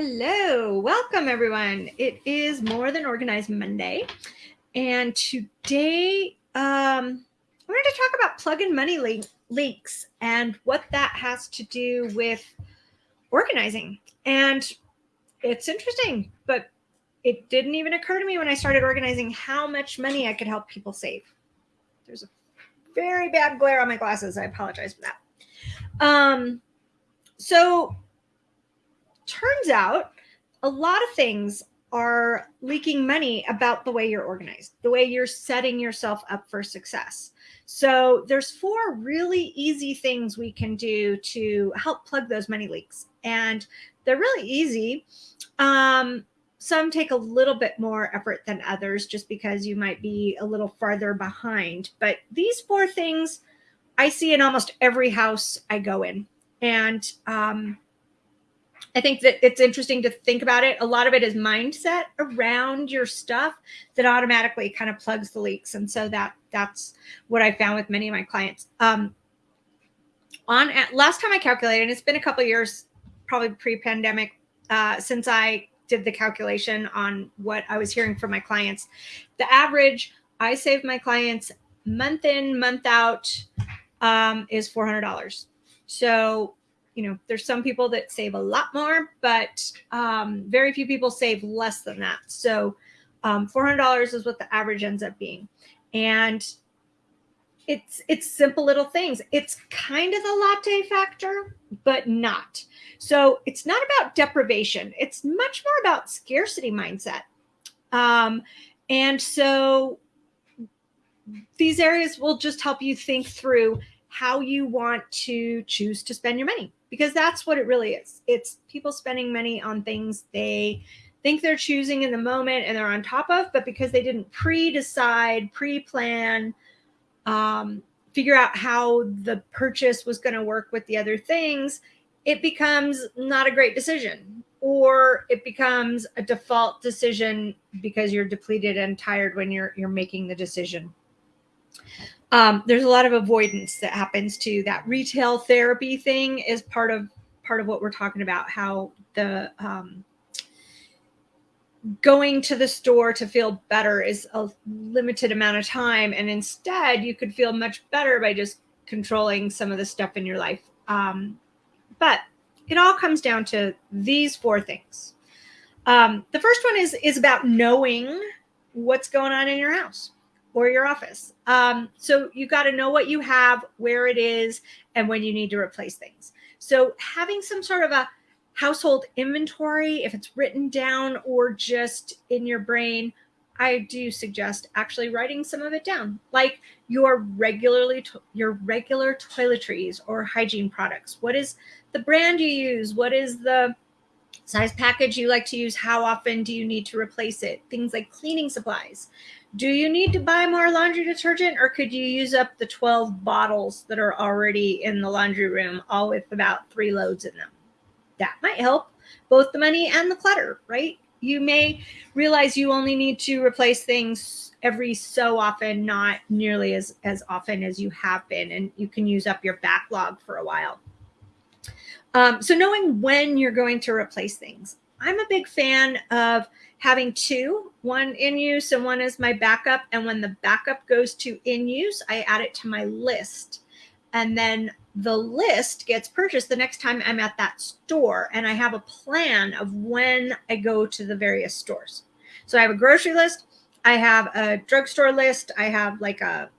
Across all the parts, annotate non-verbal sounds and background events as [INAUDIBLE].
Hello, welcome everyone. It is More Than Organized Monday. And today um, I wanted to talk about plug-in money le- leaks and what that has to do with organizing. And it's interesting, but it didn't even occur to me when I started organizing how much money I could help people save. There's a very bad glare on my glasses. I apologize for that. Um, so turns out a lot of things are leaking money about the way you're organized, the way you're setting yourself up for success. So there's four really easy things we can do to help plug those money leaks. And they're really easy. Um, some take a little bit more effort than others just because you might be a little farther behind. But these four things I see in almost every house I go in. And um, I think that it's interesting to think about it. A lot of it is mindset around your stuff that automatically kind of plugs the leaks. And so that that's what I found with many of my clients. Um, on at, last time I calculated, and it's been a couple years, probably pre-pandemic, uh, since I did the calculation on what I was hearing from my clients. The average I save my clients month in, month out um, is $400. So you know, there's some people that save a lot more, but um, very few people save less than that. So um, $400 is what the average ends up being. And it's it's simple little things. It's kind of the latte factor, but not. So it's not about deprivation. It's much more about scarcity mindset. Um, and so these areas will just help you think through how you want to choose to spend your money because that's what it really is. It's people spending money on things they think they're choosing in the moment and they're on top of, but because they didn't pre-decide, pre-plan, um, figure out how the purchase was going to work with the other things, it becomes not a great decision or it becomes a default decision because you're depleted and tired when you're you're making the decision um, there's a lot of avoidance that happens to that retail therapy thing is part of part of what we're talking about how the um, going to the store to feel better is a limited amount of time and instead you could feel much better by just controlling some of the stuff in your life. Um, but it all comes down to these four things. Um, the first one is is about knowing what's going on in your house or your office. Um, so you got to know what you have, where it is, and when you need to replace things. So having some sort of a household inventory, if it's written down or just in your brain, I do suggest actually writing some of it down, like your regularly your regular toiletries or hygiene products. What is the brand you use? What is the size package you like to use? How often do you need to replace it? Things like cleaning supplies. Do you need to buy more laundry detergent or could you use up the 12 bottles that are already in the laundry room, all with about three loads in them? That might help both the money and the clutter, right? You may realize you only need to replace things every so often, not nearly as, as often as you have been, and you can use up your backlog for a while. Um, so knowing when you're going to replace things. I'm a big fan of having two, one in use and one is my backup. And when the backup goes to in use, I add it to my list. And then the list gets purchased the next time I'm at that store. And I have a plan of when I go to the various stores. So I have a grocery list, I have a drugstore list, I have like a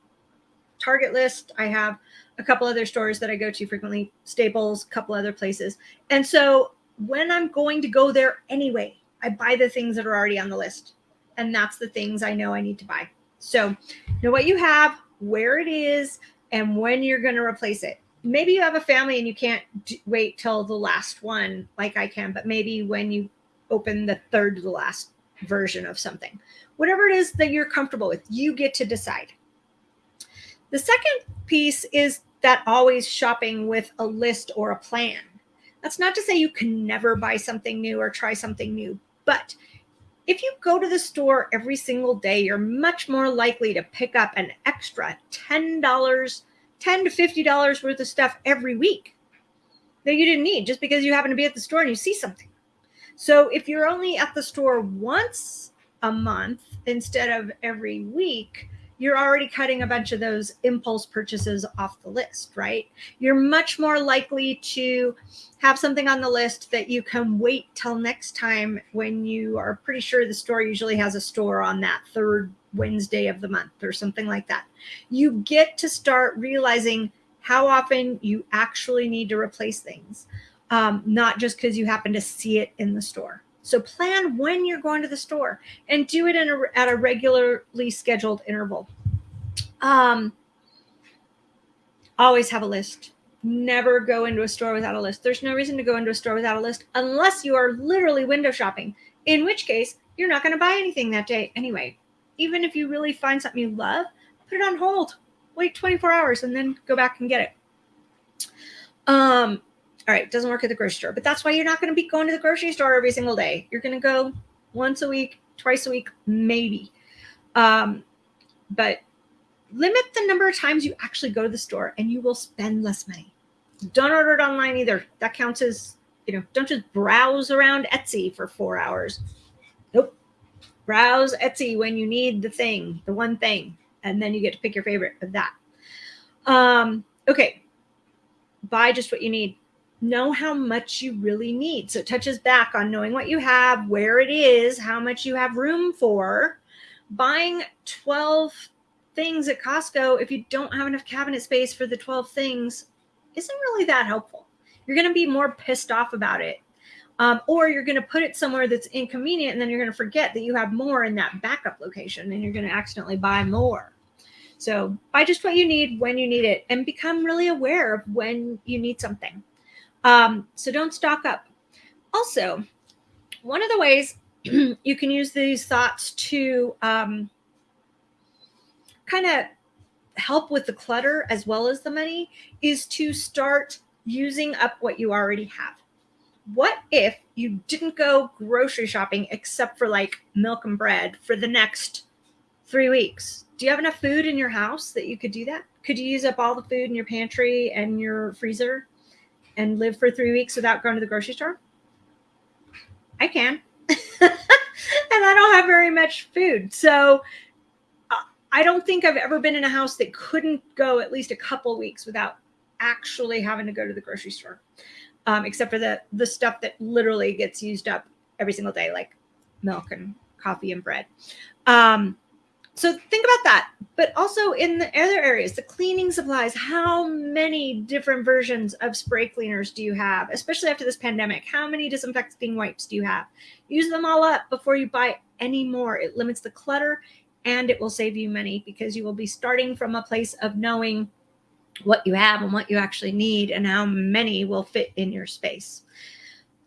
Target list, I have a couple other stores that I go to frequently, Staples, a couple other places. And so when I'm going to go there anyway, I buy the things that are already on the list. And that's the things I know I need to buy. So know what you have, where it is, and when you're going to replace it. Maybe you have a family and you can't wait till the last one like I can, but maybe when you open the third to the last version of something, whatever it is that you're comfortable with, you get to decide. The second piece is that always shopping with a list or a plan. That's not to say you can never buy something new or try something new, but if you go to the store every single day, you're much more likely to pick up an extra $10, 10 to $50 worth of stuff every week that you didn't need just because you happen to be at the store and you see something. So if you're only at the store once a month instead of every week, you're already cutting a bunch of those impulse purchases off the list, right? You're much more likely to have something on the list that you can wait till next time when you are pretty sure the store usually has a store on that third Wednesday of the month or something like that. You get to start realizing how often you actually need to replace things, um, not just because you happen to see it in the store. So plan when you're going to the store and do it in a, at a regularly scheduled interval. Um, always have a list. Never go into a store without a list. There's no reason to go into a store without a list unless you are literally window shopping, in which case you're not going to buy anything that day anyway. Even if you really find something you love, put it on hold. Wait 24 hours and then go back and get it. Um, all right, doesn't work at the grocery store, but that's why you're not going to be going to the grocery store every single day. You're going to go once a week, twice a week, maybe. Um, but limit the number of times you actually go to the store and you will spend less money. Don't order it online either. That counts as, you know, don't just browse around Etsy for four hours. Nope. Browse Etsy when you need the thing, the one thing, and then you get to pick your favorite of that. Um, okay. Buy just what you need know how much you really need. So it touches back on knowing what you have, where it is, how much you have room for. Buying 12 things at Costco, if you don't have enough cabinet space for the 12 things, isn't really that helpful. You're going to be more pissed off about it. Um, or you're going to put it somewhere that's inconvenient and then you're going to forget that you have more in that backup location and you're going to accidentally buy more. So buy just what you need when you need it and become really aware of when you need something. Um, so don't stock up. Also, one of the ways [CLEARS THROAT] you can use these thoughts to um, kind of help with the clutter as well as the money is to start using up what you already have. What if you didn't go grocery shopping except for like milk and bread for the next three weeks? Do you have enough food in your house that you could do that? Could you use up all the food in your pantry and your freezer? And live for three weeks without going to the grocery store? I can. [LAUGHS] and I don't have very much food. So uh, I don't think I've ever been in a house that couldn't go at least a couple weeks without actually having to go to the grocery store. Um, except for the the stuff that literally gets used up every single day, like milk and coffee and bread. Um, so think about that. But also in the other areas, the cleaning supplies, how many different versions of spray cleaners do you have, especially after this pandemic? How many disinfecting wipes do you have? Use them all up before you buy any more. It limits the clutter and it will save you money because you will be starting from a place of knowing what you have and what you actually need and how many will fit in your space.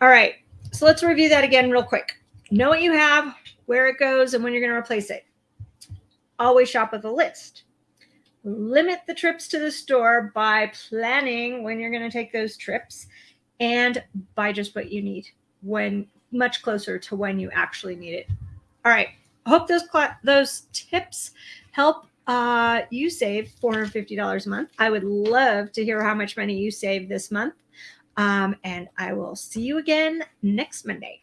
All right, so let's review that again real quick. Know what you have, where it goes, and when you're going to replace it always shop with a list. Limit the trips to the store by planning when you're going to take those trips and buy just what you need when much closer to when you actually need it. All right. I hope those those tips help uh, you save $450 a month. I would love to hear how much money you save this month. Um, and I will see you again next Monday.